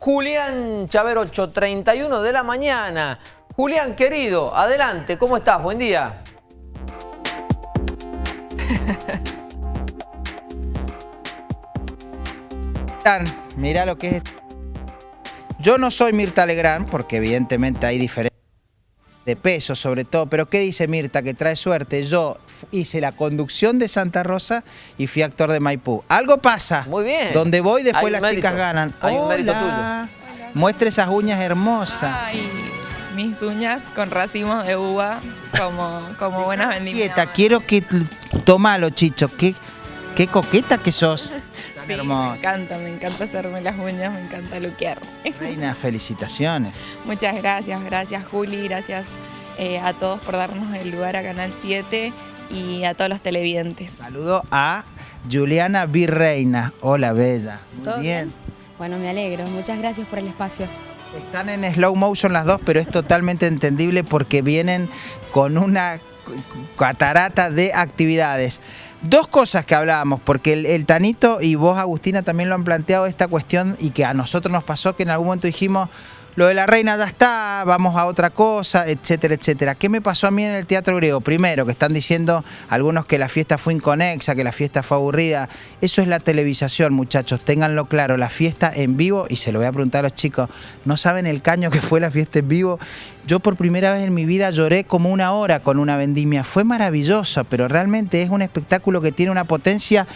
Julián Chaver, 8.31 de la mañana. Julián, querido, adelante, ¿cómo estás? Buen día. Mira lo que es. Yo no soy Mirta Legrand, porque evidentemente hay diferencias de peso sobre todo, pero ¿qué dice Mirta? Que trae suerte. Yo hice la conducción de Santa Rosa y fui actor de Maipú. Algo pasa. Muy bien. Donde voy, después las chicas ganan. Hay un mérito tuyo. Muestre esas uñas hermosas. Ay, mis uñas con racimos de uva, como, como buenas vendimias. quiero que... Tomalo, Chicho. Qué, qué coqueta que sos. Sí, me encanta, me encanta hacerme las uñas, me encanta luquear. Reina, felicitaciones. Muchas gracias, gracias Juli, gracias eh, a todos por darnos el lugar a Canal 7 y a todos los televidentes. Saludo a Juliana Virreina. Hola, Bella. Muy bien? Bueno, me alegro. Muchas gracias por el espacio. Están en slow motion las dos, pero es totalmente entendible porque vienen con una catarata de actividades. Dos cosas que hablábamos, porque el, Tanito y vos, Agustina, también lo han planteado esta cuestión y que a nosotros nos pasó que en algún momento dijimos, lo de la reina ya está, vamos a otra cosa, etcétera, etcétera. ¿Qué me pasó a mí en el teatro griego? Primero, que están diciendo algunos que la fiesta fue inconexa, que la fiesta fue aburrida. Eso es la televisación, muchachos, ténganlo claro, la fiesta en vivo, y se lo voy a preguntar a los chicos, ¿no saben el caño que fue la fiesta en vivo? Yo por primera vez en mi vida lloré como una hora con una vendimia. Fue maravillosa, pero realmente es un espectáculo que tiene una potencia,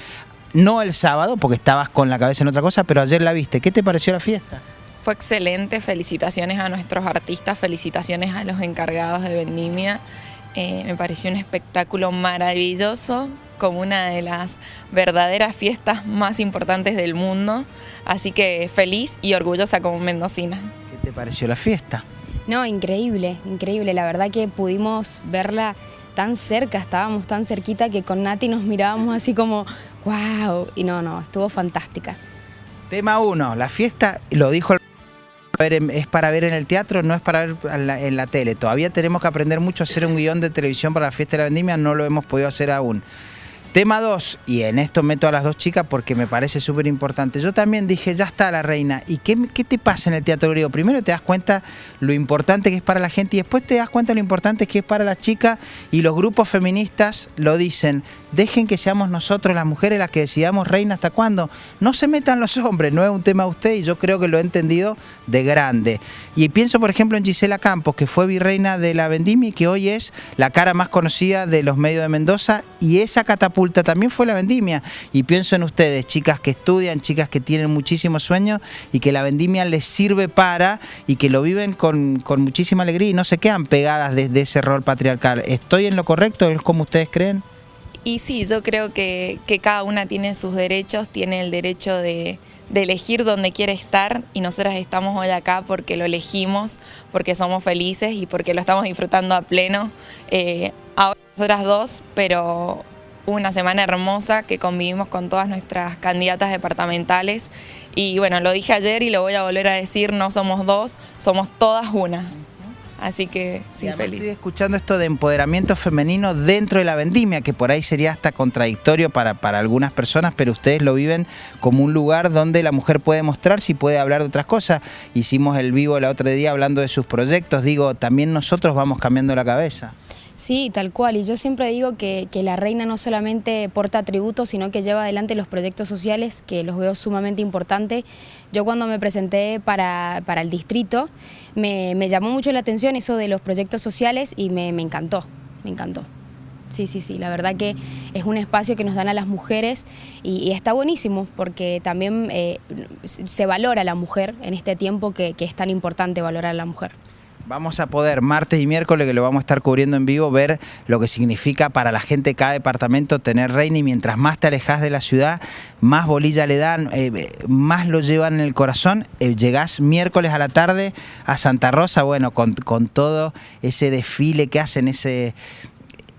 no el sábado, porque estabas con la cabeza en otra cosa, pero ayer la viste. ¿Qué te pareció la fiesta? Fue excelente, felicitaciones a nuestros artistas, felicitaciones a los encargados de Vendimia. Eh, me pareció un espectáculo maravilloso, como una de las verdaderas fiestas más importantes del mundo. Así que feliz y orgullosa como mendocina. ¿Qué te pareció la fiesta? No, increíble, increíble. La verdad que pudimos verla tan cerca, estábamos tan cerquita que con Nati nos mirábamos así como, wow. Y no, no, estuvo fantástica. Tema 1, la fiesta, lo dijo el es para ver en el teatro, no es para ver en la, tele. Todavía tenemos que aprender mucho a hacer un guion de televisión para la fiesta de la vendimia, no lo hemos podido hacer aún. Tema 2, y en esto meto a las dos chicas porque me parece súper importante. Yo también dije, ya está la reina. ¿Y qué, qué, te pasa en el teatro griego? Primero te das cuenta lo importante que es para la gente y después te das cuenta lo importante que es para las chicas y los grupos feministas lo dicen. Dejen que seamos nosotros las mujeres las que decidamos reina hasta cuándo. No se metan los hombres, no es un tema de usted y yo creo que lo he entendido de grande. Y pienso por ejemplo en Gisela Campos, que fue virreina de la Vendimia y que hoy es la cara más conocida de los medios de Mendoza y esa catapulta también fue la vendimia. Y pienso en ustedes, chicas que estudian, chicas que tienen muchísimos sueños y que la vendimia les sirve para y que lo viven con, muchísima alegría y no se quedan pegadas desde ese rol patriarcal. ¿Estoy en lo correcto? ¿Es como ustedes creen? Y sí, yo creo que, cada una tiene sus derechos, tiene el derecho de, elegir dónde quiere estar y nosotras estamos hoy acá porque lo elegimos, porque somos felices y porque lo estamos disfrutando a pleno. Eh, ahora nosotras dos, pero una semana hermosa que convivimos con todas nuestras candidatas departamentales y bueno, lo dije ayer y lo voy a volver a decir, no somos dos, somos todas una. Así que sí, feliz. Estoy escuchando esto de empoderamiento femenino dentro de la vendimia, que por ahí sería hasta contradictorio para, para algunas personas, pero ustedes lo viven como un lugar donde la mujer puede mostrar si puede hablar de otras cosas. Hicimos el vivo el otro día hablando de sus proyectos, digo, también nosotros vamos cambiando la cabeza. Sí, tal cual. Y yo siempre digo que, la reina no solamente porta atributos, sino que lleva adelante los proyectos sociales, que los veo sumamente importantes. Yo cuando me presenté para, el distrito, me, llamó mucho la atención eso de los proyectos sociales y me, encantó, me encantó. Sí, sí, sí, la verdad que es un espacio que nos dan a las mujeres y, está buenísimo porque también eh, se valora a la mujer en este tiempo que, que es tan importante valorar a la mujer. Vamos a poder martes y miércoles, que lo vamos a estar cubriendo en vivo, ver lo que significa para la gente de cada departamento tener reina y mientras más te alejas de la ciudad, más bolilla le dan, eh, más lo llevan en el corazón. Eh, llegás miércoles a la tarde a Santa Rosa, bueno, con, todo ese desfile que hacen, ese,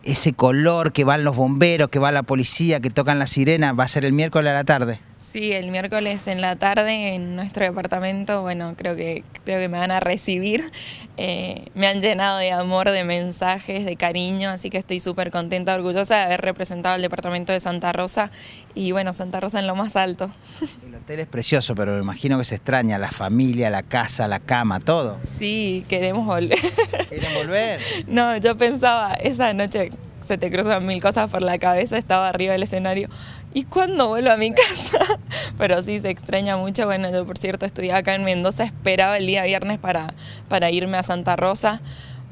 ese color que van los bomberos, que va la policía, que tocan la sirena, va a ser el miércoles a la tarde. Sí, el miércoles en la tarde en nuestro departamento, bueno, creo que, creo que me van a recibir. Eh, me han llenado de amor, de mensajes, de cariño, así que estoy súper contenta, orgullosa de haber representado el departamento de Santa Rosa y bueno, Santa Rosa en lo más alto. El hotel es precioso, pero me imagino que se extraña la familia, la casa, la cama, todo. Sí, queremos volver. ¿Quieren volver? No, yo pensaba, esa noche se te cruzan mil cosas por la cabeza, estaba arriba del escenario. ¿Y cuándo vuelvo a mi casa? Pero sí, se extraña mucho. Bueno, yo por cierto estudiaba acá en Mendoza, esperaba el día viernes para, para irme a Santa Rosa,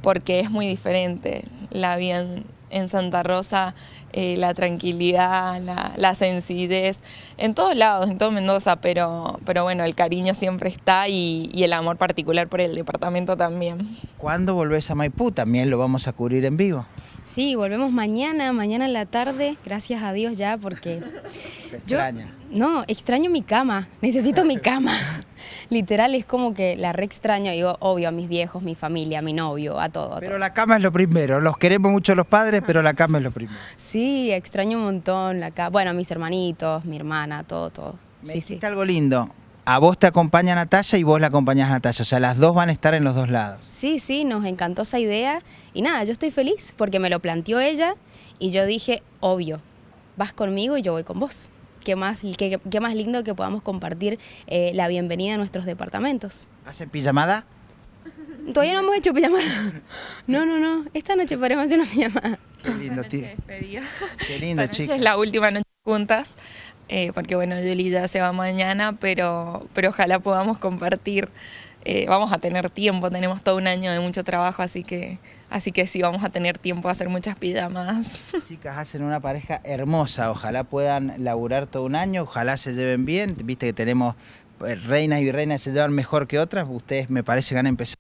porque es muy diferente la vida en, Santa Rosa, eh, la tranquilidad, la, la, sencillez, en todos lados, en todo Mendoza, pero, pero bueno, el cariño siempre está y, y, el amor particular por el departamento también. ¿Cuándo volvés a Maipú? También lo vamos a cubrir en vivo. Sí, volvemos mañana, mañana en la tarde, gracias a Dios ya, porque... Se extraña. Yo, no, extraño mi cama, necesito mi cama. Literal es como que la re extraño, digo, obvio, a mis viejos, mi familia, a mi novio, a todo. A pero todo. la cama es lo primero, los queremos mucho los padres, pero la cama es lo primero. Sí, extraño un montón la cama, bueno, mis hermanitos, mi hermana, todo, todo. Me sí, dijiste sí. algo lindo, a vos te acompaña Natalia y vos la acompañás a Natalia, o sea, las dos van a estar en los dos lados. Sí, sí, nos encantó esa idea y nada, yo estoy feliz porque me lo planteó ella y yo dije, obvio, vas conmigo y yo voy con vos. Qué más, qué, qué más lindo que podamos compartir eh, la bienvenida a nuestros departamentos. ¿Hacen pijamada? Todavía no hemos hecho pijamada. No, no, no. Esta noche podremos hacer una pijamada. Qué lindo, tío. Qué lindo, chico. Es la última noche juntas, eh, porque bueno, Yoli ya se va mañana, pero, pero ojalá podamos compartir. Eh, vamos a tener tiempo, tenemos todo un año de mucho trabajo, así que, así que sí, vamos a tener tiempo de hacer muchas pijamas. Chicas, hacen una pareja hermosa, ojalá puedan laburar todo un año, ojalá se lleven bien, viste que tenemos eh, reinas y reinas se llevan mejor que otras, ustedes me parece que van a empezar.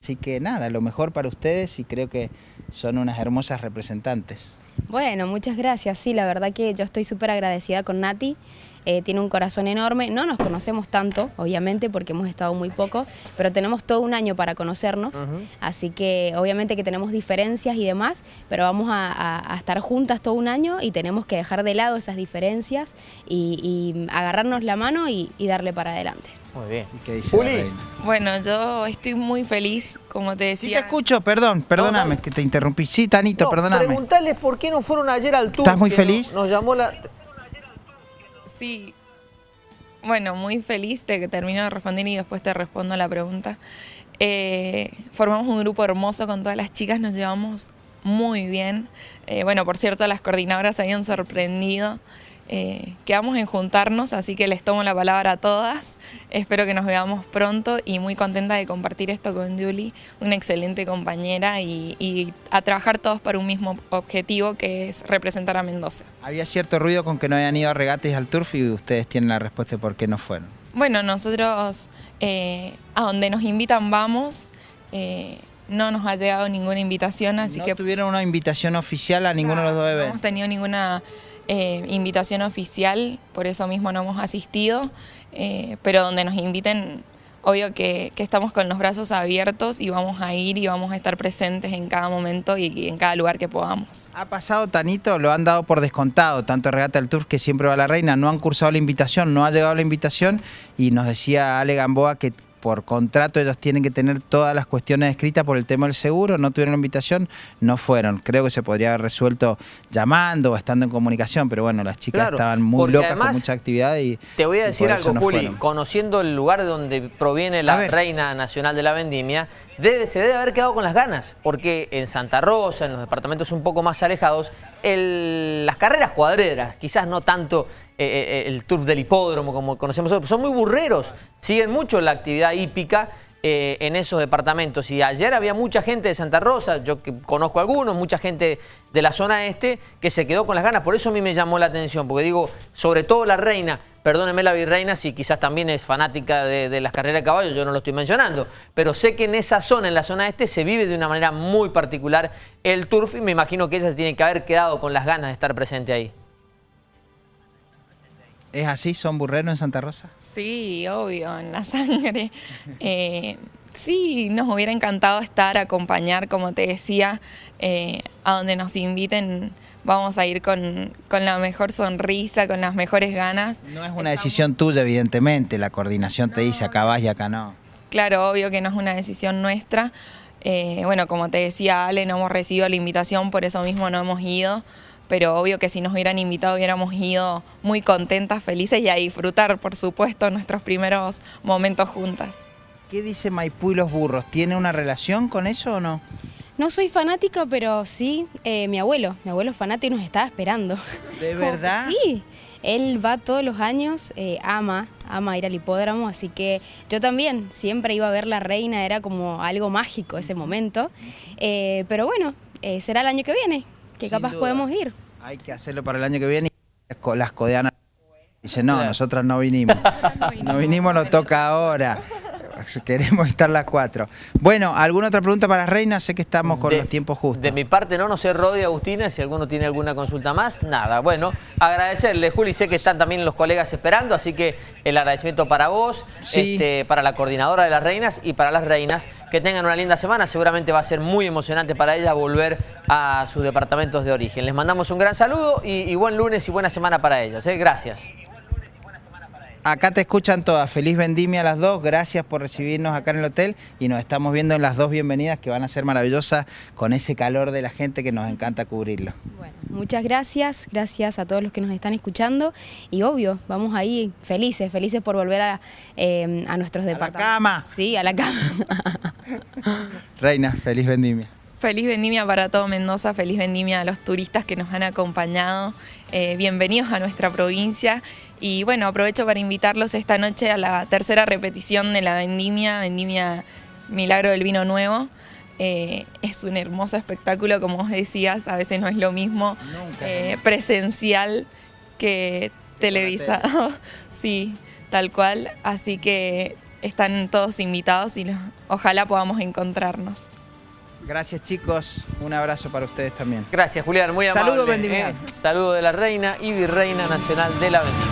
Así que nada, lo mejor para ustedes y creo que son unas hermosas representantes. Bueno, muchas gracias. Sí, la verdad que yo estoy súper agradecida con Nati. Eh, tiene un corazón enorme. No nos conocemos tanto, obviamente, porque hemos estado muy poco, pero tenemos todo un año para conocernos. Uh -huh. Así que obviamente que tenemos diferencias y demás, pero vamos a, a, a, estar juntas todo un año y tenemos que dejar de lado esas diferencias y, y agarrarnos la mano y, y darle para adelante. Muy bien. ¿Y qué dice Juli. Bueno, yo estoy muy feliz, como te decía. Sí te escucho, perdón, perdóname no, que te interrumpí. Sí, Tanito, no, perdóname. Preguntarles por qué no fueron ayer al tour. ¿Estás muy feliz? Nos llamó la... Sí. Bueno, muy feliz de que termino de responder y después te respondo la pregunta. Eh, formamos un grupo hermoso con todas las chicas, nos llevamos muy bien. Eh, bueno, por cierto, las coordinadoras se habían sorprendido. Eh, quedamos en juntarnos, así que les tomo la palabra a todas. Espero que nos veamos pronto y muy contenta de compartir esto con Julie, una excelente compañera y, y, a trabajar todos para un mismo objetivo que es representar a Mendoza. Había cierto ruido con que no habían ido a regates al turf y ustedes tienen la respuesta de por qué no fueron. Bueno, nosotros eh, a donde nos invitan vamos. Eh, no nos ha llegado ninguna invitación, así no que... tuvieron una invitación oficial a ninguno de los dos eventos? No hemos tenido ninguna eh, invitación oficial, por eso mismo no hemos asistido, eh, pero donde nos inviten, obvio que, estamos con los brazos abiertos y vamos a ir y vamos a estar presentes en cada momento y, y, en cada lugar que podamos. Ha pasado, Tanito, lo han dado por descontado, tanto Regata del Tour que siempre va la reina, no han cursado la invitación, no ha llegado la invitación y nos decía Ale Gamboa que por contrato ellos tienen que tener todas las cuestiones escritas por el tema del seguro, no tuvieron invitación, no fueron. Creo que se podría haber resuelto llamando o estando en comunicación, pero bueno, las chicas claro, estaban muy locas con mucha actividad y Te voy a decir algo, no Juli, fueron. conociendo el lugar de donde proviene la reina nacional de la vendimia, debe, se debe haber quedado con las ganas, porque en Santa Rosa, en los departamentos un poco más alejados, las carreras cuadreras, quizás no tanto eh, el turf del hipódromo como conocemos nosotros, son muy burreros, siguen mucho la actividad hípica eh, en esos departamentos. Y ayer había mucha gente de Santa Rosa, yo que conozco algunos, mucha gente de la zona este, que se quedó con las ganas. Por eso a mí me llamó la atención, porque digo, sobre todo la reina, perdóneme la virreina si quizás también es fanática de, de, las carreras de caballos, yo no lo estoy mencionando, pero sé que en esa zona, en la zona este, se vive de una manera muy particular el turf y me imagino que ella se tiene que haber quedado con las ganas de estar presente ahí. ¿Es así? ¿Son burreros en Santa Rosa? Sí, obvio, en la sangre. Eh, Sí, nos hubiera encantado estar, acompañar, como te decía, eh, a donde nos inviten. Vamos a ir con, la mejor sonrisa, con las mejores ganas. No es una decisión tuya, evidentemente. La coordinación te dice acá vas y acá no. Claro, obvio que no es una decisión nuestra. Eh, bueno, como te decía Ale, no hemos recibido la invitación, por eso mismo no hemos ido pero obvio que si nos hubieran invitado hubiéramos ido muy contentas, felices y a disfrutar, por supuesto, nuestros primeros momentos juntas. ¿Qué dice Maipú y los burros? ¿Tiene una relación con eso o no? No soy fanática, pero sí, eh, mi abuelo, mi abuelo es fanático y nos estaba esperando. ¿De verdad? Sí, él va todos los años, eh, ama, ama ir al hipódromo, así que yo también siempre iba a ver la reina, era como algo mágico ese momento. Eh, pero bueno, será el año que viene, que capaz podemos ir. Hay que hacerlo para el año que viene y las codeanas dicen, no, nosotras no vinimos. no vinimos, nos toca ahora. Queremos estar las cuatro. Bueno, ¿alguna otra pregunta para Reina? Sé que estamos con los tiempos justos. De mi parte no, no sé, Rodi, Agustina, si alguno tiene alguna consulta más, nada. Bueno, agradecerle, Juli, sé que están también los colegas esperando, así que el agradecimiento para vos, este, para la coordinadora de las reinas y para las reinas. Que tengan una linda semana, seguramente va a ser muy emocionante para ellas volver a sus departamentos de origen. Les mandamos un gran saludo y, buen lunes y buena semana para ellas. ¿eh? Gracias. Acá te escuchan todas. Feliz vendimia a las dos. Gracias por recibirnos acá en el hotel y nos estamos viendo en las dos bienvenidas que van a ser maravillosas con ese calor de la gente que nos encanta cubrirlo. Bueno, muchas gracias. Gracias a todos los que nos están escuchando y obvio, vamos ahí felices, felices por volver a, eh, a nuestros departamentos. A la cama. Sí, a la cama. Reina, feliz vendimia. Feliz vendimia para todo Mendoza, feliz vendimia a los turistas que nos han acompañado. Eh, bienvenidos a nuestra provincia y bueno, aprovecho para invitarlos esta noche a la tercera repetición de la vendimia, vendimia Milagro del Vino Nuevo. Eh, es un hermoso espectáculo, como vos decías, a veces no es lo mismo eh, presencial que televisado. sí, tal cual. Así que están todos invitados y ojalá podamos encontrarnos. Gracias chicos, un abrazo para ustedes también. Gracias Julián, muy amable. Saludos Vendimia. Eh, saludo de la reina y virreina nacional de la Vendimia.